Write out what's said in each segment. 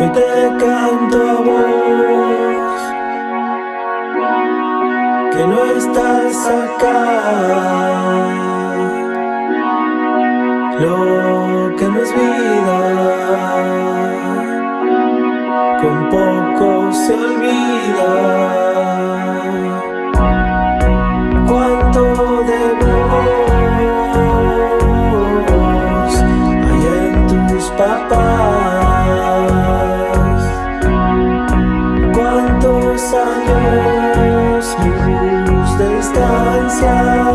Hoy te canto a vos. Que no estás acá. Lo que no es vida Con poco se olvida. Papá. Años luz de distancia.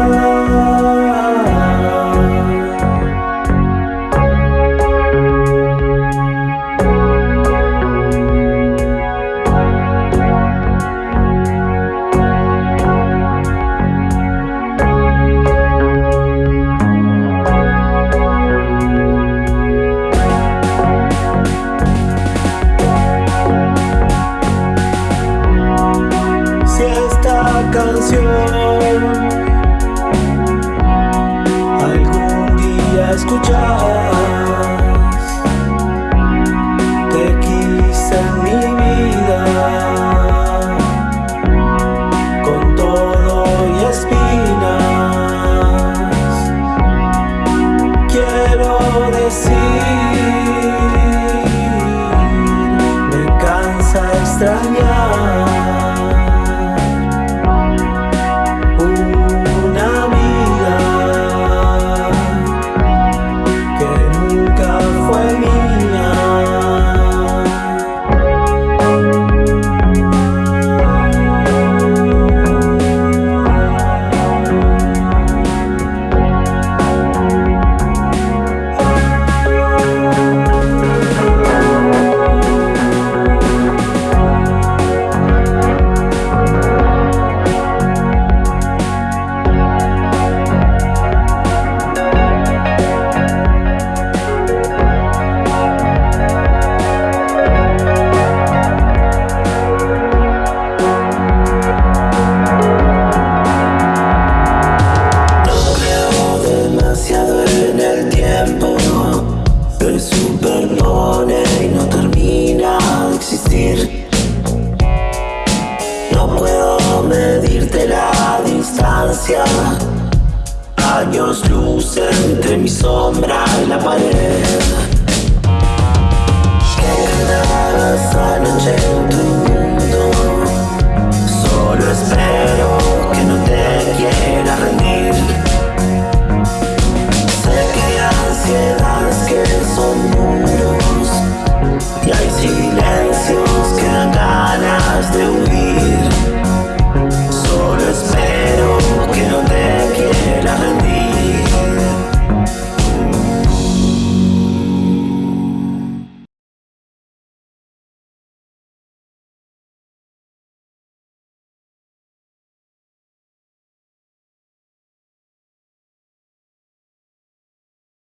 Canción algún día escuchas, te quise en mi vida con todo y espinas. Quiero decir, me cansa extrañar. Soy supernone y no termina de existir. No puedo medirte la distancia. Años luz entre mi sombra y la pared.